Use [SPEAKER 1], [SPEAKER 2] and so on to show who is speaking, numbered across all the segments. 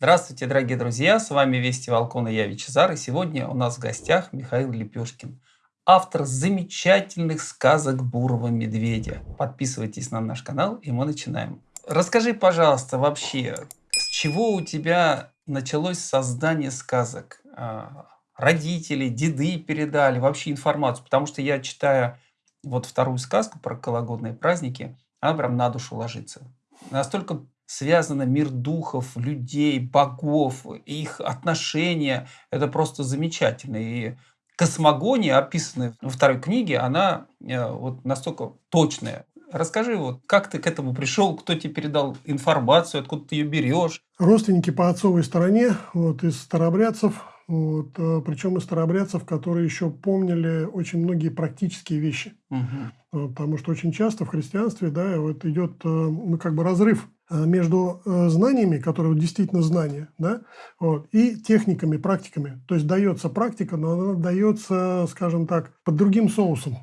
[SPEAKER 1] Здравствуйте, дорогие друзья! С вами Вести Волкон и я Вичезар. И сегодня у нас в гостях Михаил Лепешкин, автор замечательных сказок Бурого Медведя. Подписывайтесь на наш канал, и мы начинаем. Расскажи, пожалуйста, вообще, с чего у тебя началось создание сказок? А, родители, деды передали вообще информацию? Потому что я читаю вот вторую сказку про кологодные праздники, она прям на душу ложится. Настолько связано мир духов, людей, богов, их отношения. Это просто замечательно. И космогония, описанная во второй книге, она э, вот настолько точная. Расскажи, вот, как ты к этому пришел, кто тебе передал информацию, откуда ты ее берешь?
[SPEAKER 2] Родственники по отцовой стороне, вот, из старобрядцев, вот, э, причем из старобрядцев, которые еще помнили очень многие практические вещи. Угу. Потому что очень часто в христианстве да, вот идет ну, как бы разрыв между э, знаниями, которые действительно знания, да, вот, и техниками, практиками. То есть дается практика, но она дается, скажем так, под другим соусом.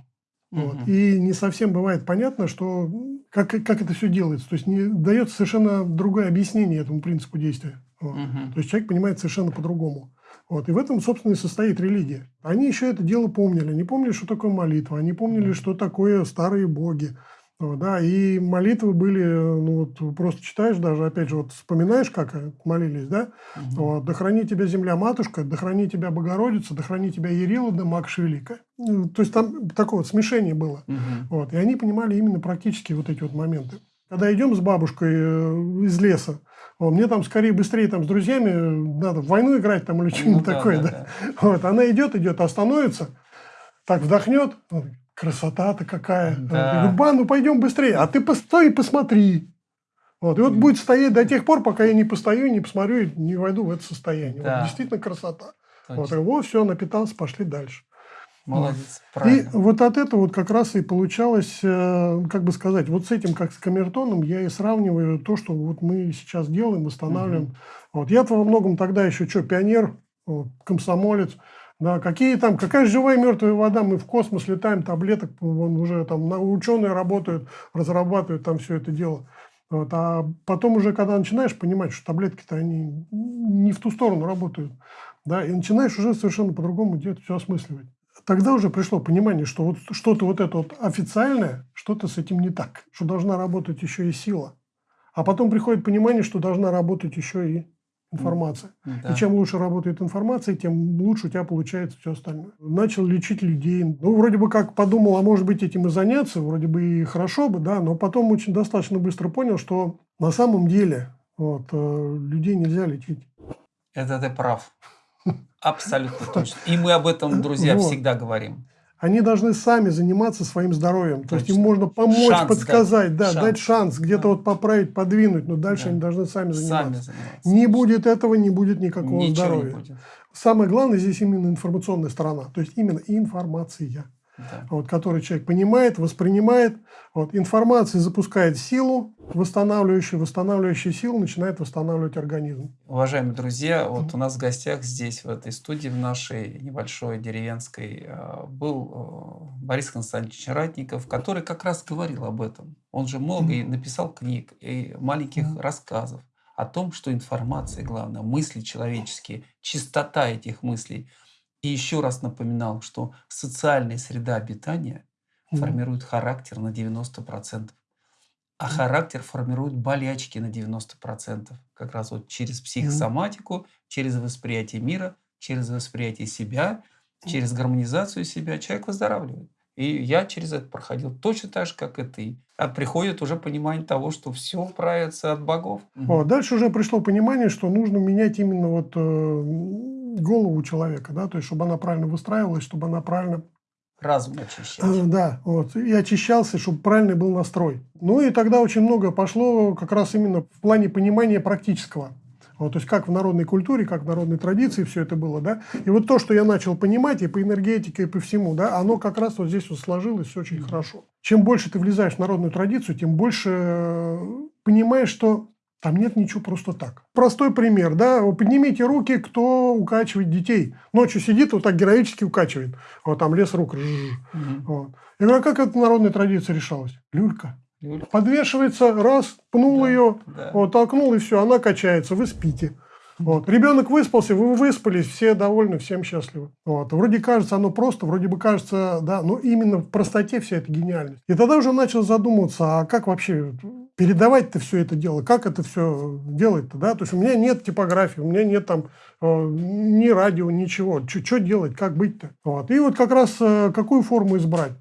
[SPEAKER 2] Вот. Угу. И не совсем бывает понятно, что как, как это все делается. То есть не дается совершенно другое объяснение этому принципу действия. Вот. Угу. То есть человек понимает совершенно по-другому. Вот. И в этом, собственно, и состоит религия. Они еще это дело помнили. Они помнили, что такое молитва. Они помнили, что такое старые боги. Да, и молитвы были, ну вот просто читаешь даже, опять же, вот вспоминаешь, как молились, да? Угу. Вот, «Да храни тебя земля матушка, да храни тебя Богородица, да храни тебя Ярила, да Макш Велика». То есть там такое вот смешение было. Угу. Вот, и они понимали именно практически вот эти вот моменты. Когда идем с бабушкой э, из леса, вот, мне там скорее быстрее там с друзьями надо в войну играть там или что-нибудь ну, такое, да, да. да. Вот, она идет, идет, остановится, так вдохнет, красота-то какая. Да. Говорю, ба, ну пойдем быстрее. А ты постой и посмотри. Вот. И вот будет стоять до тех пор, пока я не постою, не посмотрю и не войду в это состояние. Да. Вот, действительно красота. Точно. Вот, вот, все, напитался, пошли дальше.
[SPEAKER 1] Молодец,
[SPEAKER 2] вот. правильно. И вот от этого вот как раз и получалось, э, как бы сказать, вот с этим, как с камертоном, я и сравниваю то, что вот мы сейчас делаем, восстанавливаем. Угу. Вот. Я-то во многом тогда еще что, пионер, комсомолец. Да, какие там, какая живая мертвая вода, мы в космос летаем, таблеток, вон уже там ученые работают, разрабатывают там все это дело. Вот, а потом уже, когда начинаешь понимать, что таблетки-то они не в ту сторону работают, да, и начинаешь уже совершенно по-другому делать, все осмысливать. Тогда уже пришло понимание, что вот что-то вот это вот официальное, что-то с этим не так, что должна работать еще и сила. А потом приходит понимание, что должна работать еще и информация. Да. И чем лучше работает информация, тем лучше у тебя получается все остальное. Начал лечить людей. Ну, вроде бы как подумал, а может быть этим и заняться, вроде бы и хорошо бы, да, но потом очень достаточно быстро понял, что на самом деле вот, э, людей нельзя лечить.
[SPEAKER 1] Это ты прав. Абсолютно точно. И мы об этом, друзья, вот. всегда говорим.
[SPEAKER 2] Они должны сами заниматься своим здоровьем. Точно. То есть им можно помочь, шанс подсказать, дать, да, шанс. дать шанс, где-то да. вот поправить, подвинуть, но дальше да. они должны сами заниматься. Сами заниматься. Не будет этого, не будет никакого Ничего здоровья. Не будет. Самое главное здесь именно информационная сторона, то есть именно информация да. вот, который человек понимает, воспринимает. Вот, информация запускает силу, восстанавливающую, восстанавливающая силу начинает восстанавливать организм.
[SPEAKER 1] Уважаемые друзья, вот у нас в гостях здесь, в этой студии, в нашей небольшой деревенской, э, был э, Борис Константинович Ратников, который как раз говорил об этом. Он же много и написал книг, и маленьких рассказов о том, что информация, главное, мысли человеческие, чистота этих мыслей – и еще раз напоминал, что социальная среда обитания mm. формирует характер на 90%. А характер формирует болячки на 90%. Как раз вот через психосоматику, через восприятие мира, через восприятие себя, через гармонизацию себя человек выздоравливает. И я через это проходил точно так же, как и ты. А приходит уже понимание того, что все правится от богов.
[SPEAKER 2] О, дальше уже пришло понимание, что нужно менять именно вот э, голову человека, да, то есть, чтобы она правильно выстраивалась, чтобы она правильно...
[SPEAKER 1] Разум очищать. Э,
[SPEAKER 2] да, вот, и очищался, чтобы правильный был настрой. Ну и тогда очень много пошло как раз именно в плане понимания практического. Вот, то есть, как в народной культуре, как в народной традиции все это было, да. И вот то, что я начал понимать и по энергетике, и по всему, да, оно как раз вот здесь вот сложилось очень хорошо. Чем больше ты влезаешь в народную традицию, тем больше э, понимаешь, что там нет ничего просто так. Простой пример, да, поднимите руки, кто укачивает детей. Ночью сидит, вот так героически укачивает. Вот там лес рук. Угу. Вот. Я говорю, а как это народная традиция решалась? Люлька. Люлька. Подвешивается, раз, пнул да, ее, да. вот, толкнул, и все, она качается, вы спите. Вот. Ребенок выспался, вы выспались, все довольны, всем счастливы. Вот. Вроде кажется, оно просто, вроде бы кажется, да, но именно в простоте вся эта гениальность. И тогда уже начал задумываться, а как вообще передавать-то все это дело, как это все делать-то, да? То есть у меня нет типографии, у меня нет там э, ни радио, ничего. Что делать, как быть-то? Вот. И вот как раз э, какую форму избрать?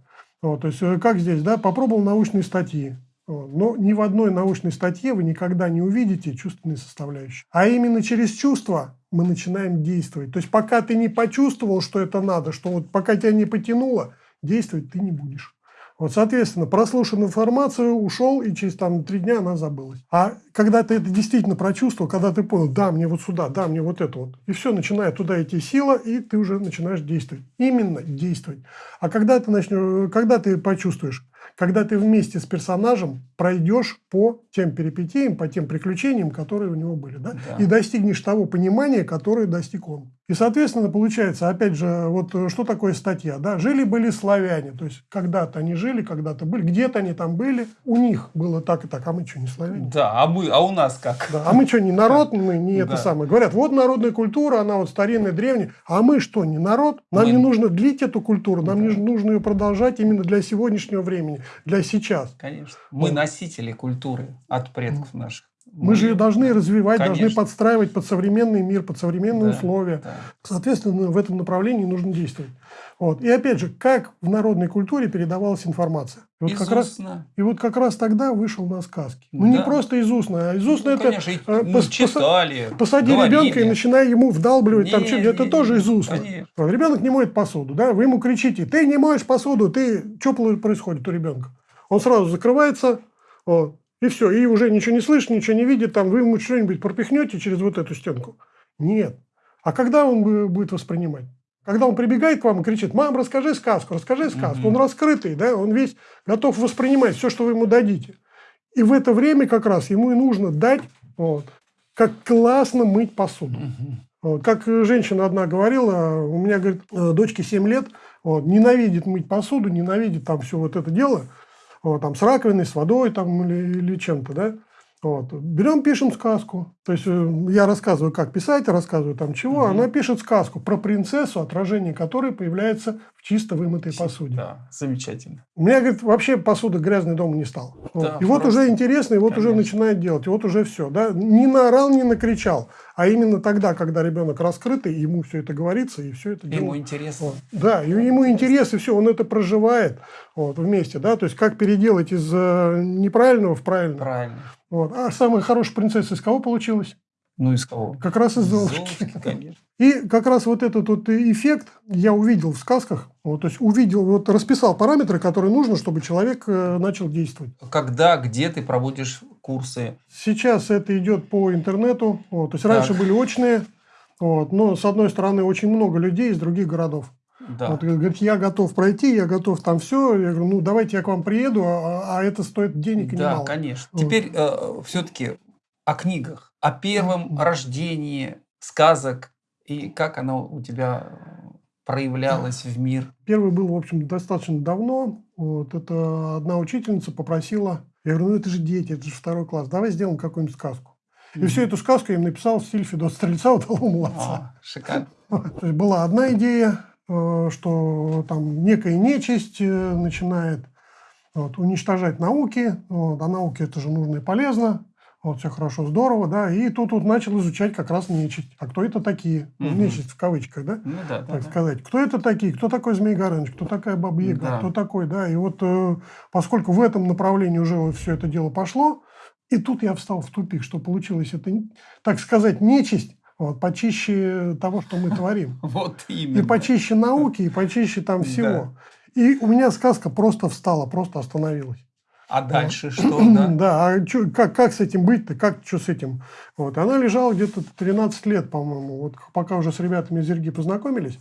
[SPEAKER 2] Вот, то есть, э, как здесь, да, попробовал научные статьи. Но ни в одной научной статье вы никогда не увидите чувственные составляющие. А именно через чувства мы начинаем действовать. То есть пока ты не почувствовал, что это надо, что вот пока тебя не потянуло, действовать ты не будешь. Вот, соответственно, прослушал информацию, ушел, и через там три дня она забылась. А когда ты это действительно прочувствовал, когда ты понял, да, мне вот сюда, да, мне вот это вот, и все, начинает туда идти сила, и ты уже начинаешь действовать. Именно действовать. А когда ты начнешь, когда ты почувствуешь, когда ты вместе с персонажем пройдешь по тем перипетиям, по тем приключениям, которые у него были, да? да. и достигнешь того понимания, которое достиг он. И, соответственно, получается, опять же, вот э, что такое статья? Да? Жили-были славяне, то есть когда-то они жили, когда-то были, где-то они там были, у них было так и так, а мы что, не славяне?
[SPEAKER 1] Да, а, мы, а у нас как?
[SPEAKER 2] Да, а мы что, не народ, мы не это самое. Говорят, вот народная культура, она вот старинная, древняя, а мы что, не народ? Нам мы... не нужно длить эту культуру, нам да. не нужно ее продолжать именно для сегодняшнего времени, для сейчас.
[SPEAKER 1] Конечно. Мы носители культуры от предков наших.
[SPEAKER 2] Мы же ее должны развивать, Конечно. должны подстраивать под современный мир, под современные да, условия. Да. Соответственно, в этом направлении нужно действовать. Вот. И опять же, как в народной культуре передавалась информация. И вот, как раз, и вот как раз тогда вышел на сказки. Ну, да. не просто из устно, а из устно ну, это конечно,
[SPEAKER 1] э, пос, читали,
[SPEAKER 2] посади говорили. ребенка и начинай ему вдалбливать, не, там, что, не, это не, тоже из устно. Вот, ребенок не моет посуду, да, вы ему кричите, ты не моешь посуду, ты, что происходит у ребенка? Он сразу закрывается, вот, и все, и уже ничего не слышит, ничего не видит, там вы ему что-нибудь пропихнете через вот эту стенку. Нет. А когда он будет воспринимать? Когда он прибегает к вам и кричит, мам, расскажи сказку, расскажи сказку. Он раскрытый, да, он весь готов воспринимать все, что вы ему дадите. И в это время как раз ему и нужно дать, вот, как классно мыть посуду. Вот, как женщина одна говорила, у меня, говорит, э, дочке 7 лет, вот, ненавидит мыть посуду, ненавидит там все вот это дело – там, с раковиной, с водой там, или, или чем-то, да. Вот. Берем, пишем сказку. То есть э, я рассказываю, как писать, рассказываю там чего. Угу. Она пишет сказку про принцессу, отражение которой появляется в чисто вымытой посуде.
[SPEAKER 1] Да, замечательно.
[SPEAKER 2] У меня, говорит, вообще посуда грязной дома не стала. Да, вот. И вот уже интересно, и вот Конечно. уже начинает делать, и вот уже все. Да? Не наорал, не накричал. А именно тогда, когда ребенок раскрытый, ему все это говорится, и все это
[SPEAKER 1] Ему интересно.
[SPEAKER 2] Вот. Да, и ему интерес, и все, он это проживает вот, вместе. Да? То есть, как переделать из э, неправильного в правильное.
[SPEAKER 1] Правильно.
[SPEAKER 2] Вот. А самая хорошая принцесса из кого получилась?
[SPEAKER 1] Ну, из кого?
[SPEAKER 2] Как раз из Золушки. И как раз вот этот вот эффект я увидел в сказках. Вот, то есть увидел, вот расписал параметры, которые нужно, чтобы человек э, начал действовать.
[SPEAKER 1] Когда, где ты проводишь курсы?
[SPEAKER 2] Сейчас это идет по интернету. Вот, то есть так. раньше были очные. Вот, но с одной стороны очень много людей из других городов. Да. Вот, говорит, я готов пройти, я готов там все. Я говорю, ну давайте я к вам приеду, а, а это стоит денег и
[SPEAKER 1] да,
[SPEAKER 2] немало.
[SPEAKER 1] Да, конечно. Вот. Теперь э, все-таки о книгах о первом рождении сказок и как оно у тебя проявлялось в мир?
[SPEAKER 2] Первый был, в общем, достаточно давно. Вот это одна учительница попросила, я говорю, ну это же дети, это же второй класс, давай сделаем какую-нибудь сказку. И mm-hmm. всю эту сказку я им написал в стиле Федота Стрельца «Удалого молодца».
[SPEAKER 1] Шикарно.
[SPEAKER 2] Была одна идея, что там некая нечисть э, начинает вот, уничтожать науки. Вот, а науки это же нужно и полезно. Вот, все хорошо, здорово, да. И тут вот начал изучать как раз нечисть. А кто это такие? Угу. Нечисть в кавычках, да?
[SPEAKER 1] Ну да,
[SPEAKER 2] Так
[SPEAKER 1] да,
[SPEAKER 2] сказать. Кто это такие? Кто такой Змей Горыныч? Кто такая Баба Яга? Да. Кто такой, да? И вот э, поскольку в этом направлении уже все это дело пошло, и тут я встал в тупик, что получилось это, так сказать, нечисть, вот, почище того, что мы творим.
[SPEAKER 1] Вот именно.
[SPEAKER 2] И почище науки, и почище там всего. И у меня сказка просто встала, просто остановилась.
[SPEAKER 1] А дальше что? Да,
[SPEAKER 2] да а чё, как, как с этим быть-то? Как, что с этим? Вот. Она лежала где-то 13 лет, по-моему. Вот пока уже с ребятами из Зерги познакомились.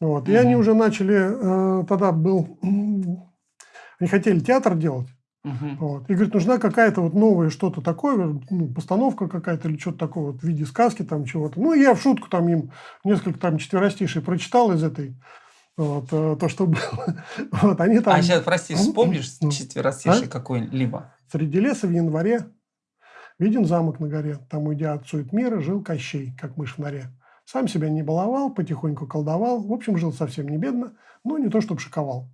[SPEAKER 2] Вот. И они уже начали, э, тогда был, они хотели театр делать. Угу. Вот. И говорит, нужна какая-то вот новая что-то такое, ну, постановка какая-то или что-то такое вот в виде сказки там чего-то. Ну, я в шутку там им несколько там четверостишей прочитал из этой вот, э, то, что было. Вот, они там...
[SPEAKER 1] А сейчас, прости, вспомнишь четверостиший а? какой-либо?
[SPEAKER 2] Среди леса в январе Виден замок на горе, там, уйдя от сует мира, жил Кощей, как мышь в норе. Сам себя не баловал, потихоньку колдовал, в общем, жил совсем не бедно, но не то, чтобы шиковал.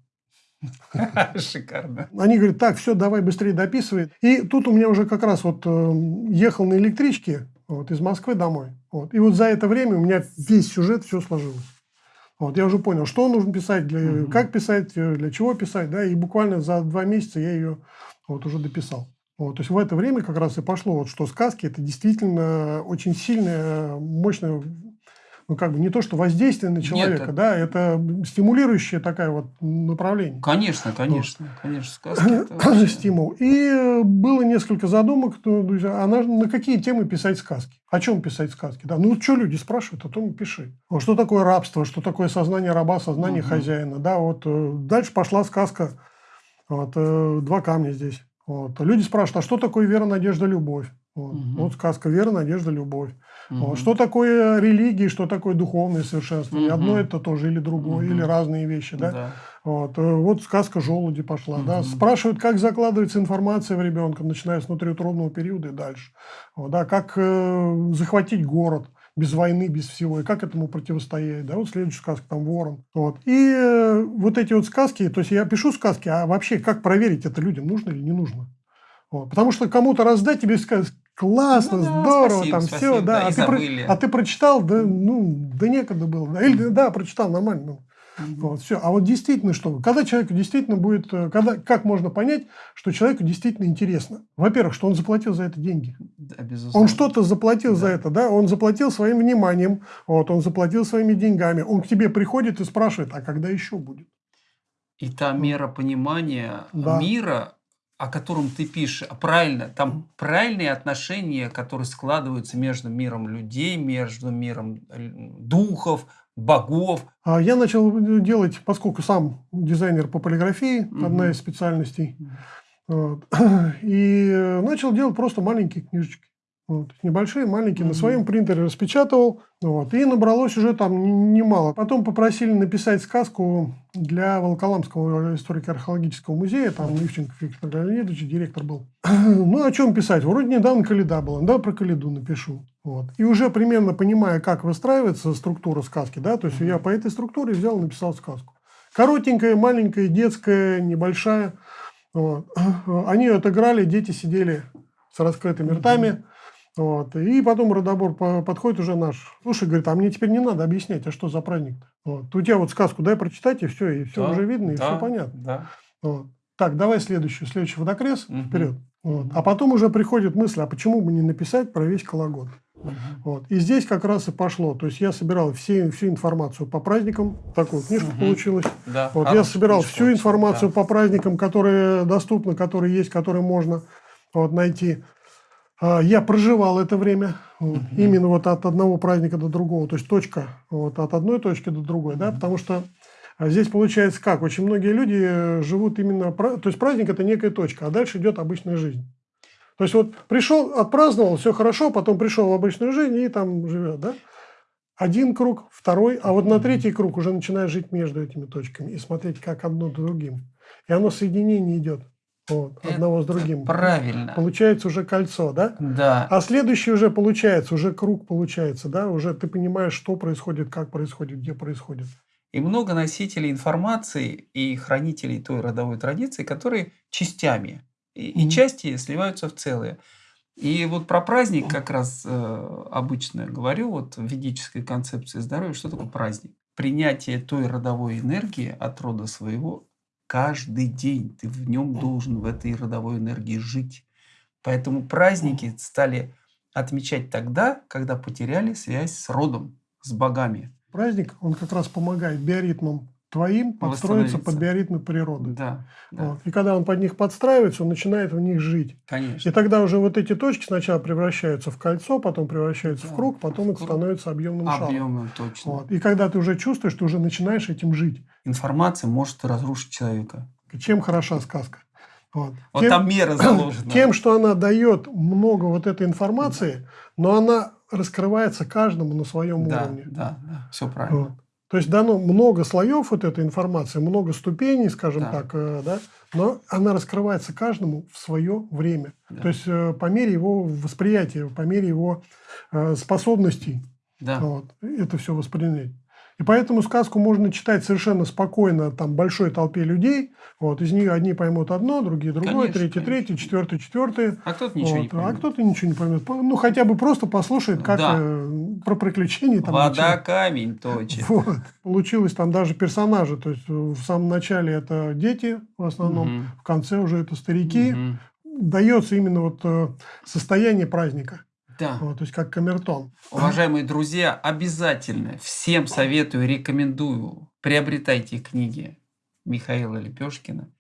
[SPEAKER 1] Шикарно.
[SPEAKER 2] Они говорят, так, все, давай быстрее дописывай. И тут у меня уже как раз вот э, ехал на электричке вот, из Москвы домой. Вот. И вот за это время у меня весь сюжет все сложилось. Вот, я уже понял, что нужно писать, для, угу. как писать, э, для чего писать, да, и буквально за два месяца я ее вот уже дописал. Вот, то есть в это время как раз и пошло, вот, что сказки это действительно очень сильная, мощная ну, как бы не то, что воздействие на человека, Нет, да, это стимулирующее такое вот направление.
[SPEAKER 1] Конечно, конечно, вот. конечно, сказки
[SPEAKER 2] это стимул. И было несколько задумок, друзья, а на, на какие темы писать сказки? О чем писать сказки? Да, ну, что люди спрашивают, о том и пиши. Что такое рабство, что такое сознание раба, сознание угу. хозяина, да, вот э, дальше пошла сказка, вот, э, два камня здесь. Вот. Люди спрашивают, а что такое вера, надежда, любовь? Вот, угу. вот сказка «Вера, надежда, любовь». Угу. Что такое религия, что такое духовное совершенствование? Угу. Одно это тоже или другое, угу. или разные вещи. Да? Да. Вот. Э, вот сказка «Желуди» пошла. Угу. Да? Спрашивают, как закладывается информация в ребенка, начиная с внутриутробного периода и дальше. Вот, да? Как э, захватить город без войны, без всего, и как этому противостоять, да, вот следующая сказка, там, ворон, вот, и э, вот эти вот сказки, то есть я пишу сказки, а вообще как проверить это людям, нужно или не нужно, вот, потому что кому-то раздать тебе сказать, классно, ну, да, здорово, спасибо, там спасибо, все, да, да а, ты про, а ты прочитал, да, ну, да некогда было, да, или да, прочитал нормально, ну, вот, все. А вот действительно что? Когда человеку действительно будет... Э, когда, как можно понять, что человеку действительно интересно? Во-первых, что он заплатил за это деньги. Да, он что-то заплатил да. за это, да? Он заплатил своим вниманием, вот, он заплатил своими деньгами. Он к тебе приходит и спрашивает, а когда еще будет?
[SPEAKER 1] И та мера понимания да. мира, о котором ты пишешь, правильно, там правильные отношения, которые складываются между миром людей, между миром э, духов, богов.
[SPEAKER 2] А я начал делать, поскольку сам дизайнер по полиграфии, угу. одна из специальностей, вот, и начал делать просто маленькие книжечки. Вот, небольшие, маленькие, mm-hmm. на своем принтере распечатывал, вот, и набралось уже там немало. Потом попросили написать сказку для Волоколамского историко-археологического музея, там Ливченко Виктор Леонидович, директор был. ну, о чем писать? Вроде недавно Каледа была, да, про Каледу напишу. Вот. И уже примерно понимая, как выстраивается структура сказки, да, то есть mm-hmm. я по этой структуре взял и написал сказку. Коротенькая, маленькая, детская, небольшая. Вот. Они отыграли, дети сидели с раскрытыми ртами. Mm-hmm вот. И потом родобор подходит уже наш. Слушай, говорит, а мне теперь не надо объяснять, а что за праздник -то? Вот. У тебя вот сказку дай прочитать, и все, и все да, уже видно, и да, все понятно. Да. Вот. Так, давай следующий, следующий водокрес, угу. вперед. Вот. А потом уже приходит мысль, а почему бы не написать про весь Кологод? Угу. Вот. И здесь как раз и пошло. То есть я собирал все, всю информацию по праздникам. Такую книжку угу. получилась. Да, вот. Я собирал всю информацию да. по праздникам, которые доступны, которые есть, которые можно вот, найти. А, я проживал это время именно вот от одного праздника до другого, то есть точка вот от одной точки до другой, да, потому что а, здесь получается как, очень многие люди э, живут именно, то есть праздник это некая точка, а дальше идет обычная жизнь. То есть вот пришел, отпраздновал, все хорошо, потом пришел в обычную жизнь и там живет, да. Один круг, второй, а вот на третий круг уже начинаешь жить между этими точками и смотреть, как одно другим. И оно соединение идет. Вот, одного с другим.
[SPEAKER 1] Правильно.
[SPEAKER 2] Получается уже кольцо, да?
[SPEAKER 1] Да.
[SPEAKER 2] А следующий уже получается, уже круг получается, да? Уже ты понимаешь, что происходит, как происходит, где происходит.
[SPEAKER 1] И много носителей информации и хранителей той родовой традиции, которые частями. И, mm -hmm. и части сливаются в целые. И вот про праздник как раз э, обычно говорю, вот в ведической концепции здоровья, что такое праздник? Принятие той родовой энергии от рода своего каждый день. Ты в нем должен, в этой родовой энергии жить. Поэтому праздники стали отмечать тогда, когда потеряли связь с родом, с богами.
[SPEAKER 2] Праздник, он как раз помогает биоритмам твоим подстроиться под биоритмы природы.
[SPEAKER 1] Да,
[SPEAKER 2] да. Вот. И когда он под них подстраивается, он начинает в них жить.
[SPEAKER 1] Конечно.
[SPEAKER 2] И тогда уже вот эти точки сначала превращаются в кольцо, потом превращаются да. в круг, потом это становится объемным шаром.
[SPEAKER 1] Объемным, точно.
[SPEAKER 2] Вот. И когда ты уже чувствуешь, ты уже начинаешь этим жить.
[SPEAKER 1] Информация может разрушить человека.
[SPEAKER 2] Чем хороша сказка?
[SPEAKER 1] Вот, вот тем, там мера заложена.
[SPEAKER 2] Тем, что она дает много вот этой информации, но она раскрывается каждому на своем
[SPEAKER 1] да,
[SPEAKER 2] уровне.
[SPEAKER 1] Да, да, все правильно. Вот.
[SPEAKER 2] То есть дано много слоев вот этой информации, много ступеней, скажем
[SPEAKER 1] Да.
[SPEAKER 2] так, э, да, но она раскрывается каждому в свое время.
[SPEAKER 1] Да.
[SPEAKER 2] То есть э, по мере его восприятия, по мере его э, способностей
[SPEAKER 1] Да.
[SPEAKER 2] вот, это все воспринять. И поэтому сказку можно читать совершенно спокойно там большой толпе людей. Вот, из нее одни поймут одно, другие другое,
[SPEAKER 1] Конечно,
[SPEAKER 2] третьи
[SPEAKER 1] конечно.
[SPEAKER 2] третье, четвертое четвертое.
[SPEAKER 1] А кто-то ничего не
[SPEAKER 2] Вот, а кто-то ничего не поймет. По- Ну, хотя бы просто послушает, как
[SPEAKER 1] Да.
[SPEAKER 2] э, про приключения. Там,
[SPEAKER 1] Вода
[SPEAKER 2] ничего.
[SPEAKER 1] камень точит.
[SPEAKER 2] Вот. Получилось там даже персонажи. То есть в самом начале это дети в основном,
[SPEAKER 1] Мгм.
[SPEAKER 2] в конце уже это старики.
[SPEAKER 1] Мгм.
[SPEAKER 2] Дается именно вот э, состояние праздника.
[SPEAKER 1] Да.
[SPEAKER 2] Вот, то есть как камертон.
[SPEAKER 1] Уважаемые друзья, обязательно всем советую, рекомендую, приобретайте книги Михаила Лепешкина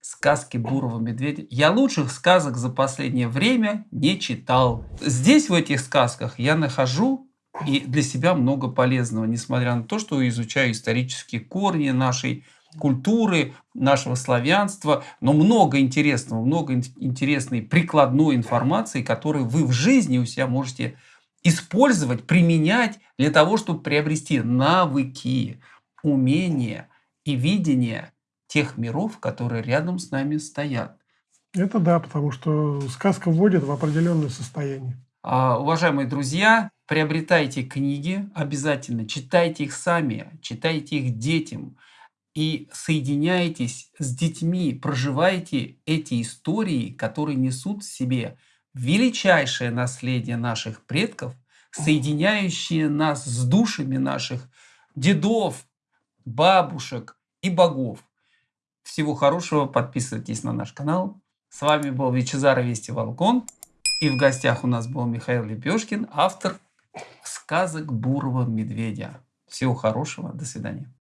[SPEAKER 1] «Сказки Бурого медведя». Я лучших сказок за последнее время не читал. Здесь, в этих сказках, я нахожу и для себя много полезного, несмотря на то, что изучаю исторические корни нашей культуры, нашего славянства, но много интересного, много ин- интересной прикладной информации, которую вы в жизни у себя можете использовать, применять для того, чтобы приобрести навыки, умения и видение тех миров, которые рядом с нами стоят.
[SPEAKER 2] Это да, потому что сказка вводит в определенное состояние.
[SPEAKER 1] А, Уважаемые друзья, приобретайте книги обязательно, читайте их сами, читайте их детям и соединяйтесь с детьми, проживайте эти истории, которые несут в себе величайшее наследие наших предков, соединяющие нас с душами наших дедов, бабушек и богов. Всего хорошего, подписывайтесь на наш канал. С вами был Вичезар Вести Волкон. И в гостях у нас был Михаил Лепешкин, автор сказок Бурого медведя. Всего хорошего, до свидания.